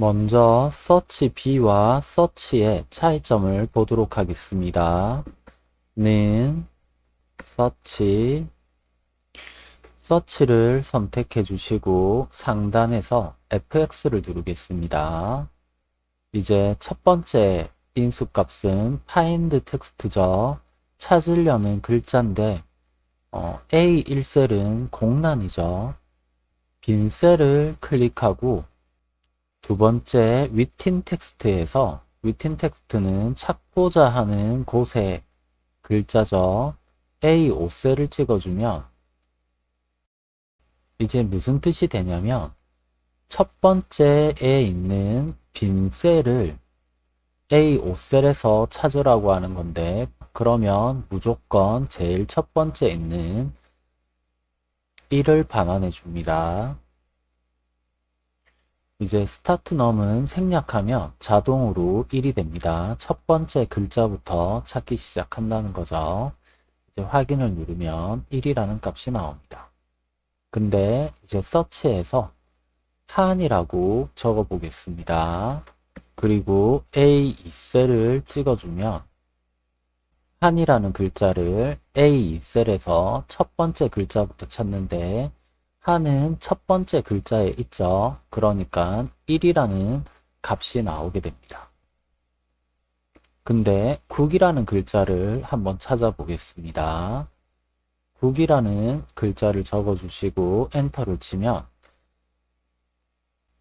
먼저 서치 B와 서치의 차이점을 보도록 하겠습니다. 는 서치 서치를 선택해 주시고 상단에서 fx를 누르겠습니다. 이제 첫 번째 인수값은 find text죠. 찾으려는 글자인데 어, A1셀은 공란이죠. 빈 셀을 클릭하고 두 번째 within text에서 within text는 찾고자 하는 곳의 글자죠. A5셀을 찍어주면 이제 무슨 뜻이 되냐면 첫 번째에 있는 빈 셀을 A5셀에서 찾으라고 하는 건데 그러면 무조건 제일 첫 번째 있는 1을 반환해 줍니다. 이제 스타트 넘은 생략하면 자동으로 1이 됩니다. 첫 번째 글자부터 찾기 시작한다는 거죠. 이제 확인을 누르면 1이라는 값이 나옵니다. 근데 이제 서치에서 한이라고 적어 보겠습니다. 그리고 A2셀을 찍어주면 한이라는 글자를 A2셀에서 첫 번째 글자부터 찾는데 한은 첫 번째 글자에 있죠. 그러니까 1이라는 값이 나오게 됩니다. 근데 국이라는 글자를 한번 찾아보겠습니다. 국이라는 글자를 적어주시고 엔터를 치면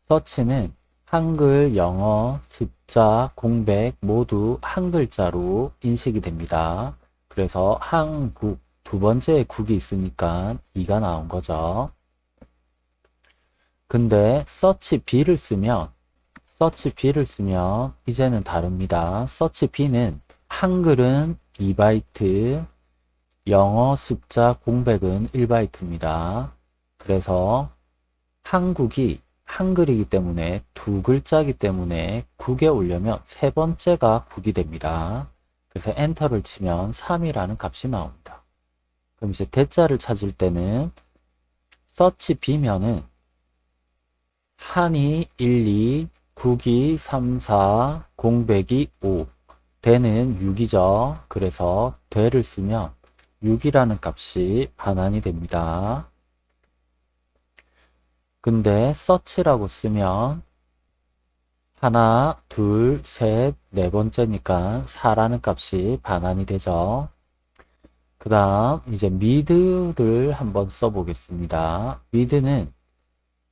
서치는 한글, 영어, 숫자, 공백 모두 한 글자로 인식이 됩니다. 그래서 한국 두 번째에 국이 있으니까 2가 나온 거죠. 근데 서치 B를 쓰면 서치 B를 쓰면 이제는 다릅니다. 서치 B는 한글은 2바이트, 영어 숫자 공백은 1바이트입니다. 그래서 한국이 한글이기 때문에 두 글자이기 때문에 국에 올려면 세 번째가 국이 됩니다. 그래서 엔터를 치면 3이라는 값이 나옵니다. 그럼 이제 대자를 찾을 때는 서치 B면은 한이 1, 2, 국이 3, 4, 공백이 5, 대는 6이죠. 그래서 대를 쓰면 6이라는 값이 반환이 됩니다. 근데 서치라고 쓰면 하나, 둘, 셋, 네 번째니까 4라는 값이 반환이 되죠. 그 다음 이제 mid를 한번 써보겠습니다. mid는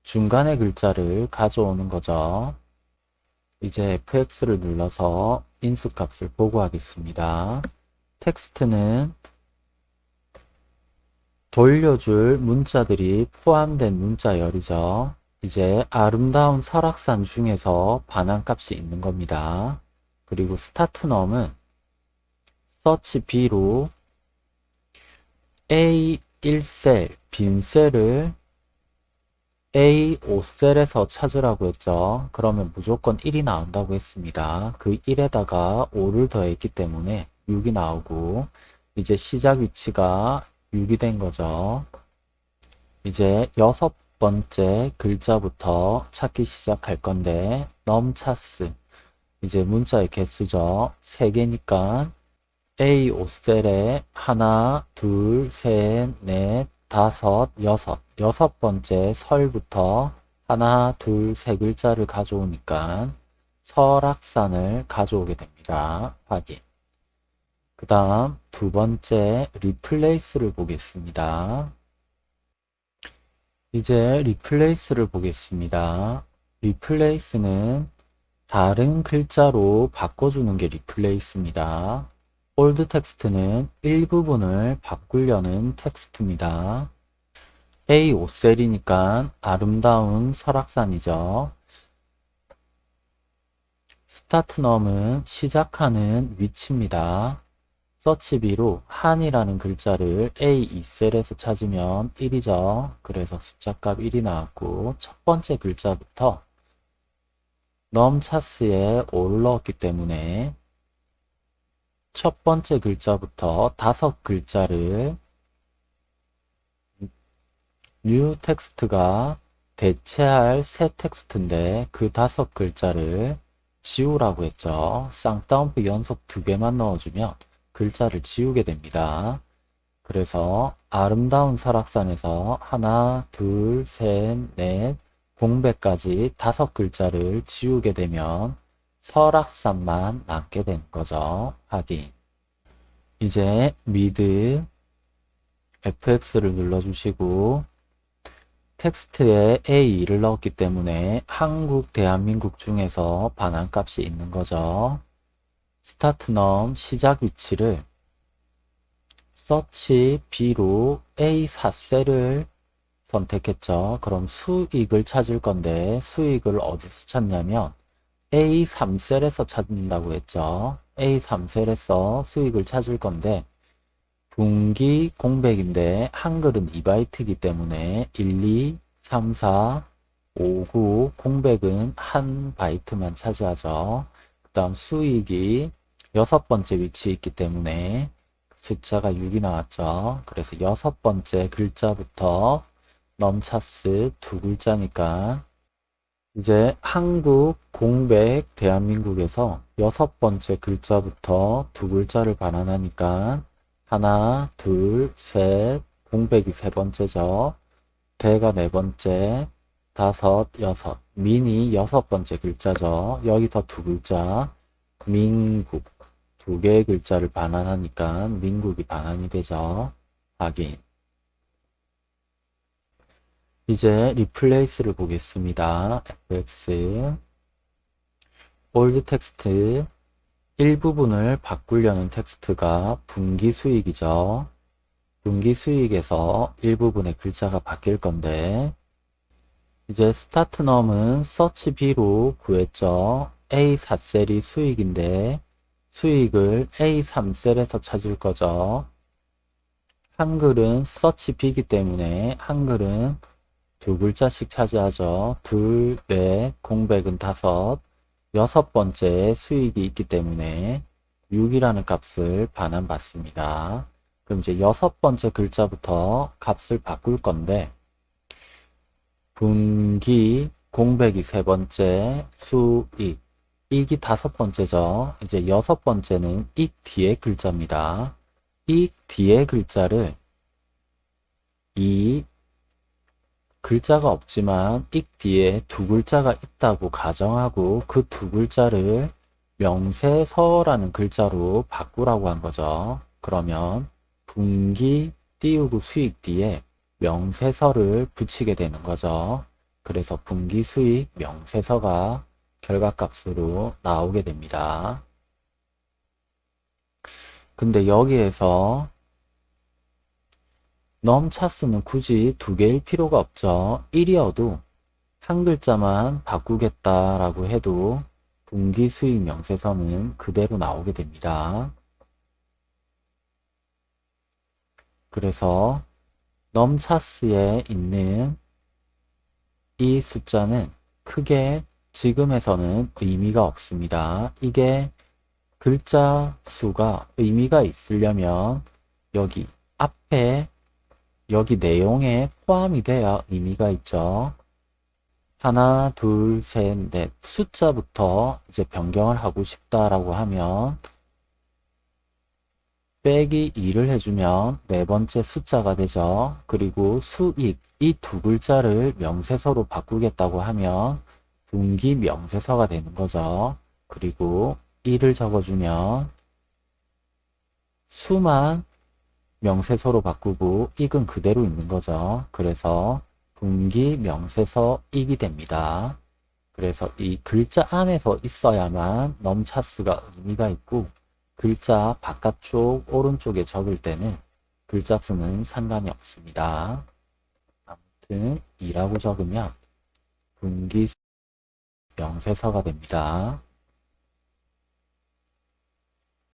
중간의 글자를 가져오는 거죠. 이제 fx를 눌러서 인수값을 보고하겠습니다. 텍스트는 돌려줄 문자들이 포함된 문자열이죠. 이제 아름다운 설악산 중에서 반환값이 있는 겁니다. 그리고 스타트넘은 서치 B로 A1셀, 빈 셀을 A5셀에서 찾으라고 했죠. 그러면 무조건 1이 나온다고 했습니다. 그 1에다가 5를 더했기 때문에 6이 나오고 이제 시작 위치가 6이 된 거죠. 이제 여섯 번째 글자부터 찾기 시작할 건데 넘차스 이제 문자의 개수죠. 3개니까 A 5셀에 하나, 둘, 셋, 넷, 다섯, 여섯 여섯 번째 설부터 하나, 둘, 세 글자를 가져오니까 설악산을 가져오게 됩니다. 확인 그 다음 두 번째 replace를 보겠습니다. 이제 replace를 보겠습니다. replace는 다른 글자로 바꿔주는 게 replace입니다. old text는 일부분을 바꾸려는 텍스트입니다. A5셀이니까 아름다운 설악산이죠. start num은 시작하는 위치입니다. search B로 한이라는 글자를 A2셀에서 찾으면 1이죠. 그래서 숫자값 1이 나왔고 첫 번째 글자부터 num chars에 올라왔기 때문에 첫 번째 글자부터 다섯 글자를 new text가 대체할 새 텍스트인데 그 다섯 글자를 지우라고 했죠. 쌍따옴표 연속 두 개만 넣어주면 글자를 지우게 됩니다. 그래서 아름다운 설악산에서 하나, 둘, 셋, 넷, 공백까지 다섯 글자를 지우게 되면 설악산만 남게 되는 거죠. 확인. 이제 미드 fx를 눌러주시고 텍스트에 A2를 넣었기 때문에 한국, 대한민국 중에서 반환값이 있는 거죠. start num 시작 위치를 서치 B로 A4셀을 선택했죠. 그럼 수익을 찾을 건데 수익을 어디서 찾냐면 A3셀에서 찾는다고 했죠. A3셀에서 수익을 찾을 건데 분기 공백인데 한글은 2바이트이기 때문에 1, 2, 3, 4, 5, 9 공백은 한 바이트만 차지하죠. 그 다음 수익이 여섯 번째 위치에 있기 때문에 숫자가 6이 나왔죠. 그래서 여섯 번째 글자부터 넘차스 두 글자니까 이제 한국, 공백, 대한민국에서 여섯 번째 글자부터 두 글자를 반환하니까 하나, 둘, 셋, 공백이 세 번째죠. 대가 네 번째, 다섯, 여섯, 민이 여섯 번째 글자죠. 여기서 두 글자, 민국. 두 개의 글자를 반환하니까 민국이 반환이 되죠. 확인. 이제 replace를 보겠습니다. fx old text 일부분을 바꾸려는 텍스트가 분기 수익이죠. 분기 수익에서 일부분의 글자가 바뀔 건데 이제 스타트 넘은 서치 B로 구했죠. A4셀이 수익인데 수익을 A3셀에서 찾을 거죠. 한글은 서치 B이기 때문에 한글은 두 글자씩 차지하죠. 둘, 넷, 공백은 다섯, 여섯 번째 수익이 있기 때문에 6이라는 값을 반환받습니다. 그럼 이제 여섯 번째 글자부터 값을 바꿀 건데 분기, 공백이 세 번째, 수익, 익이 다섯 번째죠. 이제 여섯 번째는 익 뒤에 글자입니다. 익 뒤에 글자를 이 글자가 없지만 익 뒤에 두 글자가 있다고 가정하고 그 두 글자를 명세서라는 글자로 바꾸라고 한 거죠. 그러면 분기 띄우고 수익 뒤에 명세서를 붙이게 되는 거죠. 그래서 분기 수익 명세서가 결과값으로 나오게 됩니다. 근데 여기에서 넘차스는 굳이 두 개일 필요가 없죠. 1이어도 한 글자만 바꾸겠다라고 해도 분기 수익 명세서는 그대로 나오게 됩니다. 그래서 넘차스에 있는 이 숫자는 크게 지금에서는 의미가 없습니다. 이게 글자 수가 의미가 있으려면 여기 앞에 여기 내용에 포함이 돼야 의미가 있죠. 하나, 둘, 셋, 넷 숫자부터 이제 변경을 하고 싶다라고 하면 빼기 2를 해주면 네 번째 숫자가 되죠. 그리고 수익 이 두 글자를 명세서로 바꾸겠다고 하면 분기 명세서가 되는 거죠. 그리고 1을 적어주면 수만 명세서로 바꾸고 익은 그대로 있는 거죠. 그래서 분기 명세서 익이 됩니다. 그래서 이 글자 안에서 있어야만 넘차스가 의미가 있고 글자 바깥쪽 오른쪽에 적을 때는 글자 수는 상관이 없습니다. 아무튼 2라고 적으면 분기 명세서가 됩니다.